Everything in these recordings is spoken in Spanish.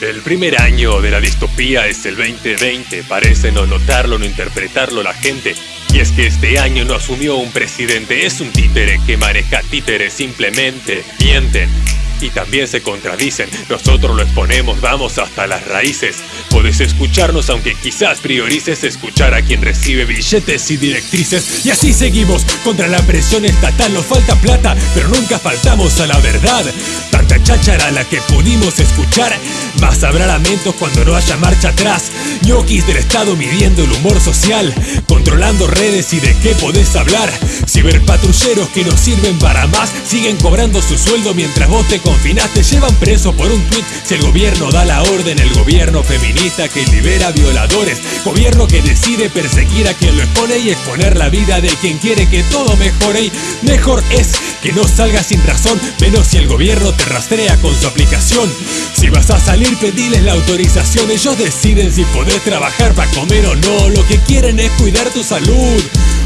El primer año de la distopía es el 2020, parece no notarlo, no interpretarlo la gente. Y es que este año no asumió un presidente, es un títere que maneja títeres simplemente. Mienten, y también se contradicen. Nosotros lo exponemos, vamos hasta las raíces. Puedes escucharnos aunque quizás priorices escuchar a quien recibe billetes y directrices. Y así seguimos contra la presión estatal. Nos falta plata, pero nunca faltamos a la verdad. Tanta cháchara la que pudimos escuchar. Más habrá lamentos cuando no haya marcha atrás. Ñoquis del Estado midiendo el humor social. Controlando redes y de qué podés hablar. Ciberpatrulleros que no sirven para más. Siguen cobrando su sueldo mientras vos te te llevan preso por un tweet Si el gobierno da la orden, el gobierno feminista que libera violadores. Gobierno que decide perseguir a quien lo expone y exponer la vida de quien quiere que todo mejore. Y mejor es que no salgas sin razón, menos si el gobierno te rastrea con su aplicación. Si vas a salir pediles la autorización, ellos deciden si podés trabajar para comer o no. Lo que quieren es cuidar tu salud.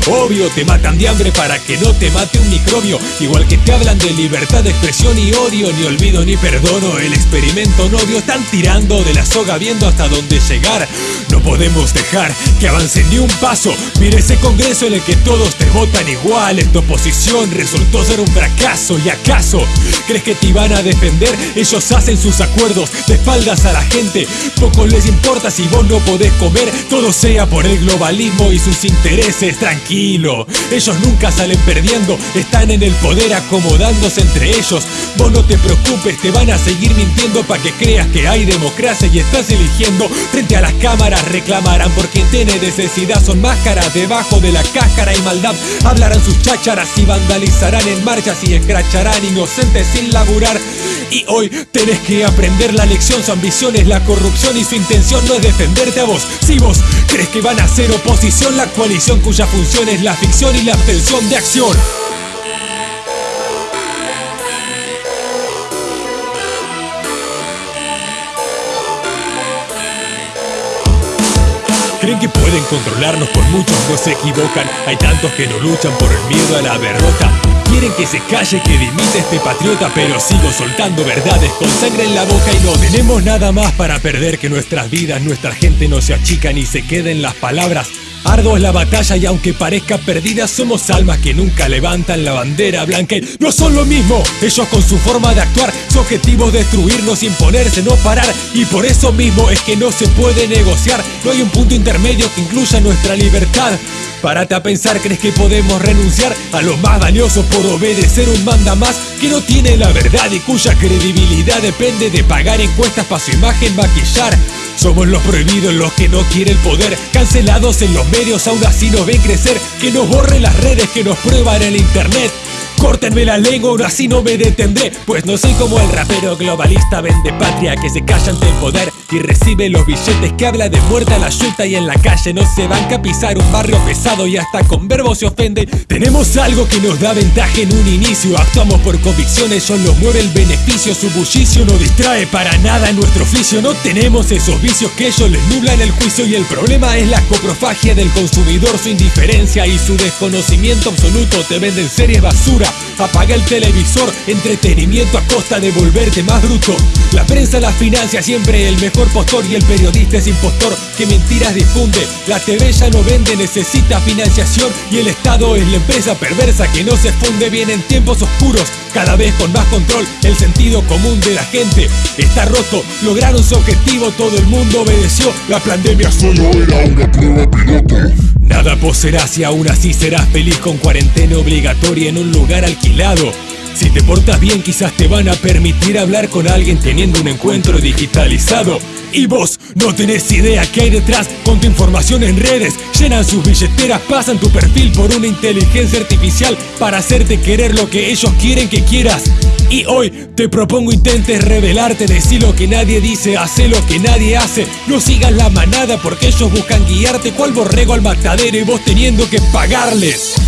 Obvio, te matan de hambre para que no te mate un microbio. Igual que te hablan de libertad de expresión y odio Ni olvido ni perdono, el experimento no dio Están tirando de la soga viendo hasta dónde llegar. No podemos dejar que avance ni un paso. Mira ese congreso en el que todos te votan igual. Esta oposición resultó ser un fracaso. ¿Y acaso crees que te iban a defender? Ellos hacen sus acuerdos de espaldas a la gente. Poco les importa si vos no podés comer. Todo sea por el globalismo y sus intereses. Tranquilo ellos nunca salen perdiendo, están en el poder acomodándose entre ellos. Vos no te preocupes, te van a seguir mintiendo para que creas que hay democracia y estás eligiendo. Frente a las cámaras reclamarán por quien tiene necesidad, son máscaras debajo de la cáscara y maldad. Hablarán sus chácharas y vandalizarán en marchas y escracharán inocentes sin laburar. Y hoy tenés que aprender la lección, su ambición es la corrupción y su intención no es defenderte a vos. Si vos crees que van a ser oposición, la coalición cuya función es la ficción y la abstención de acción. Creen que pueden controlarnos por muchos no se equivocan. Hay tantos que no luchan por el miedo a la derrota Quieren que se calle, que dimite este patriota Pero sigo soltando verdades con sangre en la boca Y no tenemos nada más para perder que nuestras vidas Nuestra gente no se achica ni se queden las palabras Ardo es la batalla y aunque parezca perdida Somos almas que nunca levantan la bandera blanca. Y No son lo mismo, ellos con su forma de actuar. Su objetivo es destruirnos, imponerse, no parar. Y por eso mismo es que no se puede negociar. No hay un punto intermedio que incluya nuestra libertad. Párate a pensar, ¿crees que podemos renunciar a lo más valioso por obedecer un manda más que no tiene la verdad y cuya credibilidad depende de pagar encuestas para su imagen maquillar? Somos los prohibidos, los que no quieren poder. Cancelados en los medios, aún así nos ven crecer. Que nos borren las redes, que nos prueban el internet Córtenme la lengua, ahora sí no me detendré. Pues no soy como el rapero globalista vende patria Que se calla ante poder y recibe los billetes Que habla de muerte a la yuta y en la calle No se van a pisar un barrio pesado y hasta con verbos se ofende. Tenemos algo que nos da ventaja en un inicio Actuamos por convicciones, solo mueve el beneficio Su bullicio no distrae para nada nuestro oficio No tenemos esos vicios que ellos les nublan el juicio Y el problema es la coprofagia del consumidor Su indiferencia y su desconocimiento absoluto Te venden series basura Apaga el televisor, entretenimiento a costa de volverte más bruto. La prensa la financia siempre el mejor postor. Y el periodista es impostor que mentiras difunde. La TV ya no vende, necesita financiación. Y el Estado es la empresa perversa que no se funde bien en tiempos oscuros. Cada vez con más control, el sentido común de la gente está roto. Lograron su objetivo, todo el mundo obedeció. La pandemia solo era una prueba Nada poseerás y aún así serás feliz con cuarentena obligatoria en un lugar alquilado. Si te portas bien quizás te van a permitir hablar con alguien teniendo un encuentro digitalizado. Y vos no tenés idea qué hay detrás con tu información en redes. Llenan sus billeteras, pasan tu perfil por una inteligencia artificial para hacerte querer lo que ellos quieren que quieras. Y hoy te propongo intentes revelarte, decir lo que nadie dice, hacer lo que nadie hace. No sigas la manada porque ellos buscan guiarte cual borrego al matadero y vos teniendo que pagarles.